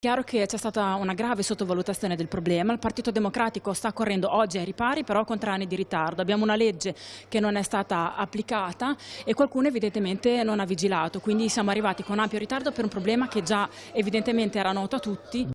Chiaro che c'è stata una grave sottovalutazione del problema, il Partito Democratico sta correndo oggi ai ripari però con tre anni di ritardo, abbiamo una legge che non è stata applicata e qualcuno evidentemente non ha vigilato, quindi siamo arrivati con ampio ritardo per un problema che già evidentemente era noto a tutti.